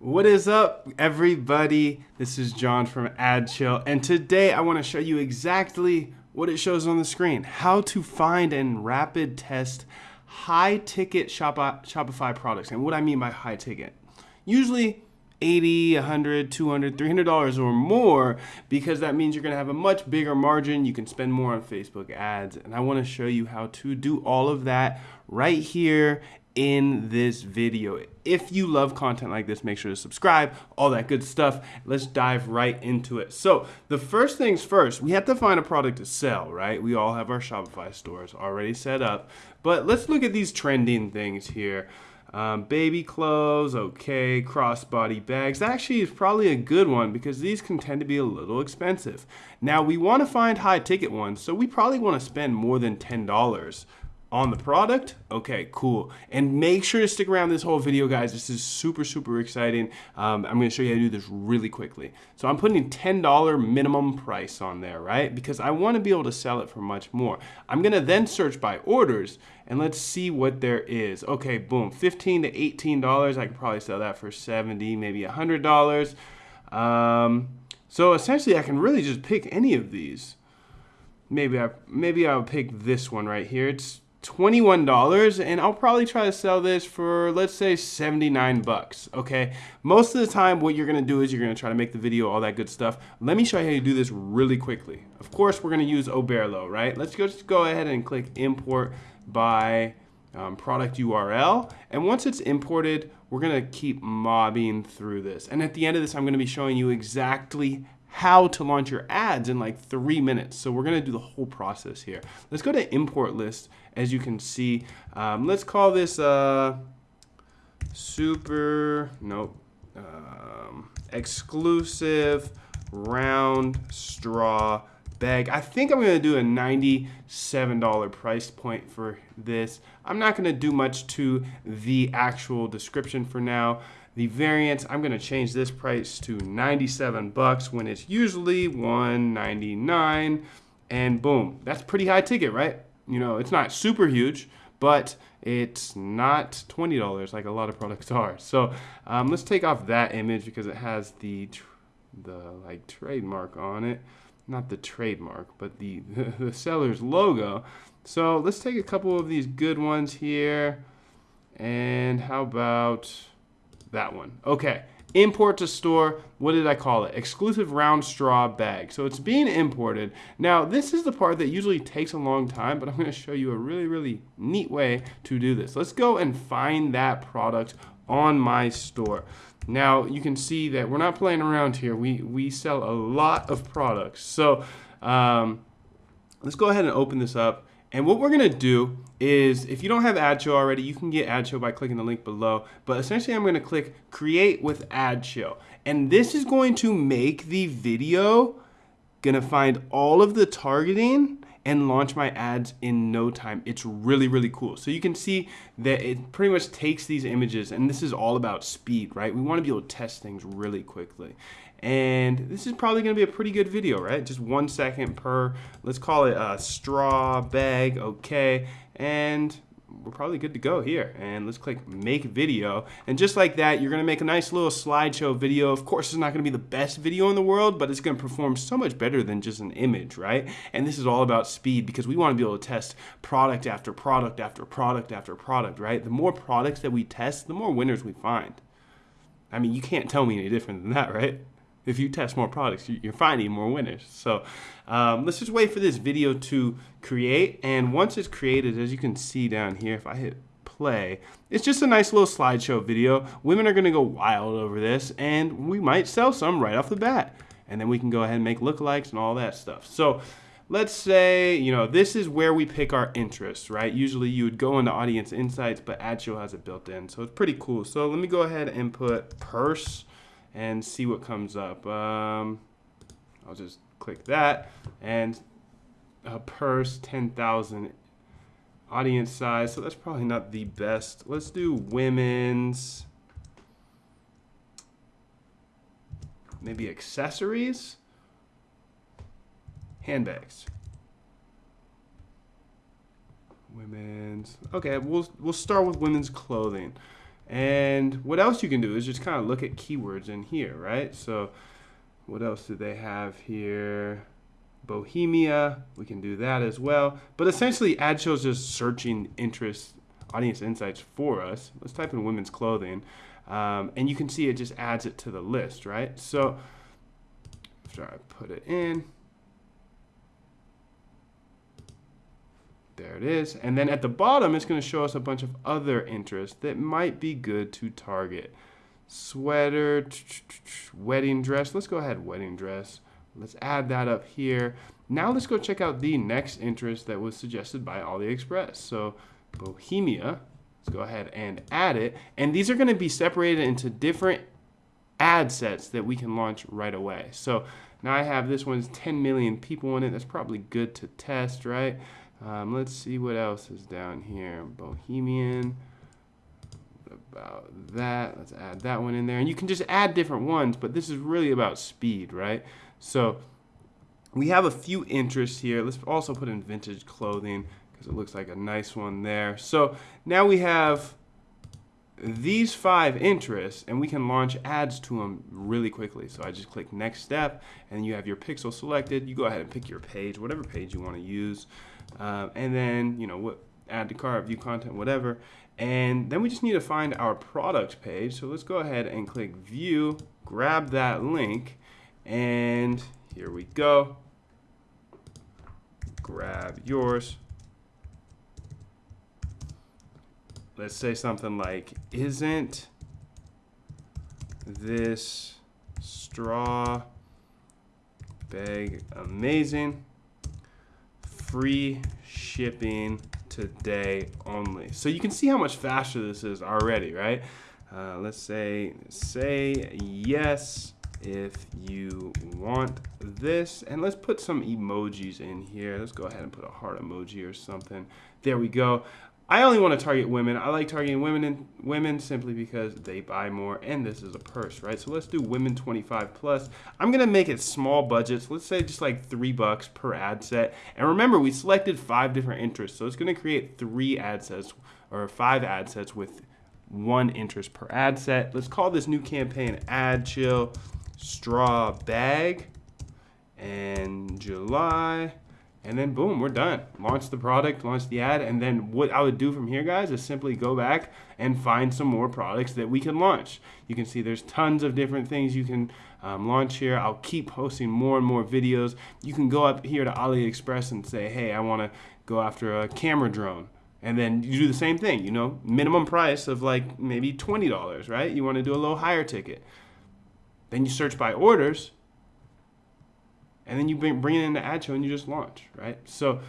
What is up, everybody? This is John from AdChill, and today I want to show you exactly what it shows on the screen how to find and rapid test high ticket Shopify products. And what I mean by high ticket, usually 80 100 200 300 dollars or more because that means you're going to have a much bigger margin you can spend more on facebook ads and i want to show you how to do all of that right here in this video. If you love content like this, make sure to subscribe, all that good stuff. Let's dive right into it. So the first things first, we have to find a product to sell, right? We all have our Shopify stores already set up, but let's look at these trending things here. Um, baby clothes, okay, crossbody bags. That actually is probably a good one because these can tend to be a little expensive. Now we want to find high ticket ones, so we probably want to spend more than $10 on the product. Okay cool. And make sure to stick around this whole video guys. This is super super exciting. Um, i'm to show you how to do this really quickly. So i'm putting $10 minimum price on there right? Because i want to be able to sell it for much more. I'm going to then search by orders and let's see what there is. Okay boom 15 to 18 dollars. I could probably sell that for 70 maybe a hundred dollars. Um, so essentially i can really just pick any of these. Maybe I maybe I'll pick this one right here. It's $21 and I'll probably try to sell this for let's say 79 bucks okay? Most of the time what you're gonna do is you're gonna try to make the video all that good stuff. Let me show you how you do this really quickly. Of course we're gonna use Oberlo right? Let's go just go ahead and click import by um, product URL and once it's imported we're gonna keep mobbing through this. And at the end of this I'm gonna be showing you exactly how to launch your ads in like three minutes. So we're gonna do the whole process here. Let's go to import list. As you can see, um, let's call this uh, super, nope, um, exclusive round straw bag. I think I'm gonna do a $97 price point for this. I'm not gonna do much to the actual description for now. The variant, I'm gonna change this price to 97 bucks when it's usually 199 and boom, that's pretty high ticket, right? You know, it's not super huge, but it's not $20 like a lot of products are. So um, let's take off that image because it has the, the like trademark on it. Not the trademark, but the, the seller's logo. So let's take a couple of these good ones here. And how about that one. Okay, import to store, what did I call it? Exclusive round straw bag. So it's being imported. Now, this is the part that usually takes a long time, but I'm gonna show you a really, really neat way to do this. Let's go and find that product on my store. Now, you can see that we're not playing around here. We, we sell a lot of products. So um, let's go ahead and open this up and what we're gonna do is, if you don't have AdChill already, you can get AdChill by clicking the link below. But essentially I'm gonna click Create with AdChill. And this is going to make the video gonna find all of the targeting and launch my ads in no time. It's really, really cool. So you can see that it pretty much takes these images and this is all about speed, right? We wanna be able to test things really quickly. And this is probably gonna be a pretty good video, right? Just one second per, let's call it a straw bag, okay. And we're probably good to go here. And let's click make video. And just like that, you're gonna make a nice little slideshow video. Of course, it's not gonna be the best video in the world, but it's gonna perform so much better than just an image, right? And this is all about speed because we wanna be able to test product after product after product after product, right? The more products that we test, the more winners we find. I mean, you can't tell me any different than that, right? If you test more products, you're finding more winners. So um, let's just wait for this video to create. And once it's created, as you can see down here, if I hit play, it's just a nice little slideshow video. Women are gonna go wild over this and we might sell some right off the bat. And then we can go ahead and make lookalikes and all that stuff. So let's say, you know, this is where we pick our interests, right? Usually you would go into audience insights, but AdChill has it built in. So it's pretty cool. So let me go ahead and put purse and see what comes up. Um, I'll just click that and a purse 10,000 audience size. So that's probably not the best. Let's do women's, maybe accessories, handbags. Women's, okay, we'll, we'll start with women's clothing. And what else you can do is just kind of look at keywords in here, right? So what else do they have here? Bohemia, we can do that as well. But essentially, AdChill's just searching interest, audience insights for us. Let's type in women's clothing. Um, and you can see it just adds it to the list, right? So after I put it in, there it is. And then at the bottom, it's going to show us a bunch of other interests that might be good to target. Sweater, wedding dress. Let's go ahead, wedding dress. Let's add that up here. Now let's go check out the next interest that was suggested by AliExpress. So Bohemia, let's go ahead and add it. And these are gonna be separated into different ad sets that we can launch right away. So now I have this one's 10 million people in it. That's probably good to test, right? Um, let's see what else is down here. Bohemian, about that. Let's add that one in there. And you can just add different ones, but this is really about speed, right? So we have a few interests here. Let's also put in vintage clothing because it looks like a nice one there. So now we have these five interests and we can launch ads to them really quickly. So I just click next step and you have your pixel selected. You go ahead and pick your page, whatever page you want to use. Uh, and then, you know, what add to cart, view content, whatever. And then we just need to find our product page. So let's go ahead and click view, grab that link, and here we go. Grab yours. Let's say something like, isn't this straw bag amazing? Free shipping today only. So you can see how much faster this is already, right? Uh, let's say, say yes if you want this. And let's put some emojis in here. Let's go ahead and put a heart emoji or something. There we go. I only want to target women. I like targeting women and women simply because they buy more and this is a purse, right? So let's do women 25 plus. I'm going to make it small budgets. Let's say just like three bucks per ad set. And remember, we selected five different interests. So it's going to create three ad sets or five ad sets with one interest per ad set. Let's call this new campaign Ad Chill Straw Bag and July and then boom, we're done. Launch the product, launch the ad, and then what I would do from here, guys, is simply go back and find some more products that we can launch. You can see there's tons of different things you can um, launch here. I'll keep posting more and more videos. You can go up here to AliExpress and say, hey, I want to go after a camera drone. And then you do the same thing, you know, minimum price of like maybe $20, right? You want to do a little higher ticket. Then you search by orders and then you bring, it into AdChill and you just launch, right? So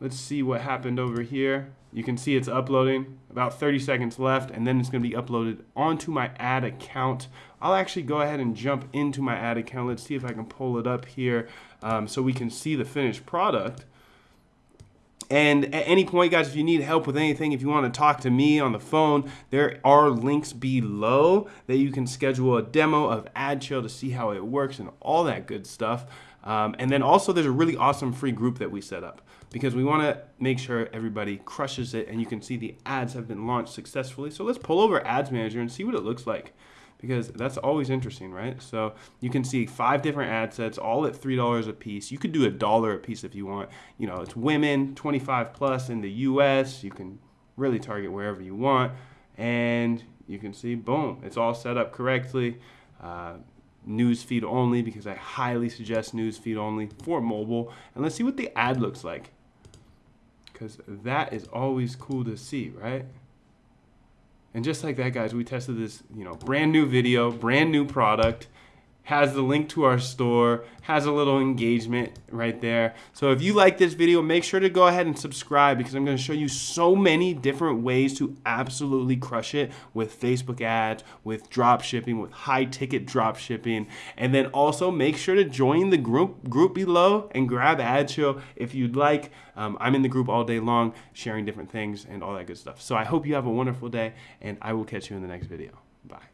let's see what happened over here. You can see it's uploading, about 30 seconds left, and then it's gonna be uploaded onto my ad account. I'll actually go ahead and jump into my ad account. Let's see if I can pull it up here um, so we can see the finished product. And at any point, guys, if you need help with anything, if you want to talk to me on the phone, there are links below that you can schedule a demo of AdChill to see how it works and all that good stuff. Um, and then also there's a really awesome free group that we set up because we want to make sure everybody crushes it and you can see the ads have been launched successfully. So let's pull over Ads Manager and see what it looks like because that's always interesting, right? So you can see five different ad sets, all at $3 a piece. You could do a dollar a piece if you want. You know, it's women, 25 plus in the US. You can really target wherever you want. And you can see, boom, it's all set up correctly. Uh, newsfeed only because I highly suggest newsfeed only for mobile. And let's see what the ad looks like because that is always cool to see, right? And just like that, guys, we tested this, you know, brand new video, brand new product, has the link to our store, has a little engagement right there. So if you like this video, make sure to go ahead and subscribe because I'm gonna show you so many different ways to absolutely crush it with Facebook ads, with drop shipping, with high ticket drop shipping. And then also make sure to join the group group below and grab AdChill if you'd like. Um, I'm in the group all day long sharing different things and all that good stuff. So I hope you have a wonderful day and I will catch you in the next video. Bye.